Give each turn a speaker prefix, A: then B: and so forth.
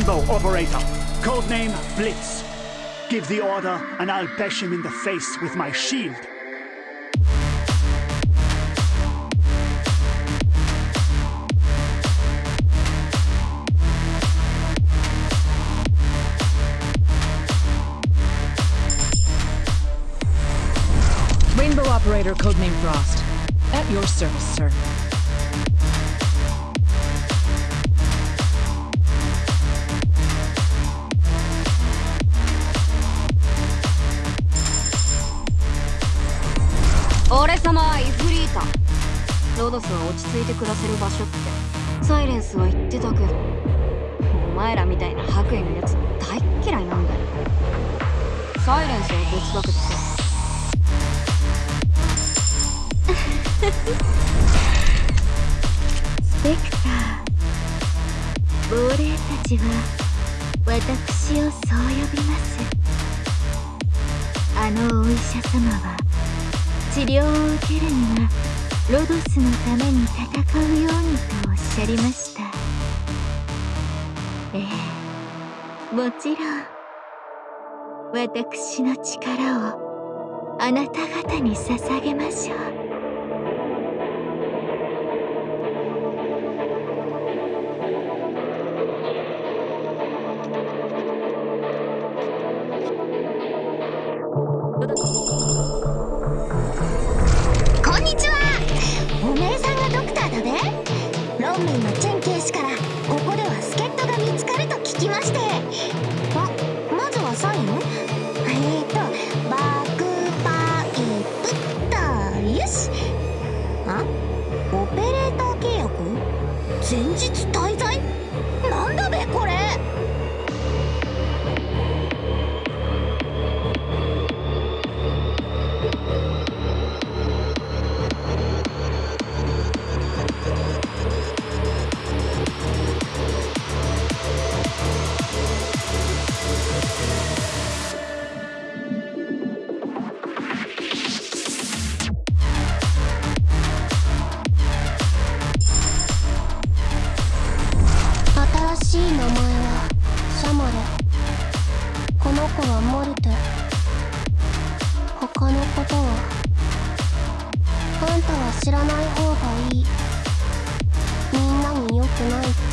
A: operator, codename Blitz. Give the order, and I'll bash him in the face with my shield.
B: Rainbow Operator, codename Frost. At your service, sir.
C: 俺様はイフリータ。ロドスは落ち着いて暮らせる場所って。サイレンスは言ってたけど。お前らみたいな白衣のやつ大っ嫌いなんだよ。サイレンスは別だけどさ。ス
D: ペクター。亡霊たちは私をそう呼びます。あのお医者様は治療を受けるにはロドスのために戦うようにとおっしゃりました。ええ。もちろん。私の力をあなた方に捧げましょう。こ
E: きまして。ままずはサイン？えっーとバックパイプっとよし。あオペレーター契約？前日滞在？
F: しい名前はシャマレ。この子はモルテ他のことは。あんたは知らない方がいい。みんなに良くない。って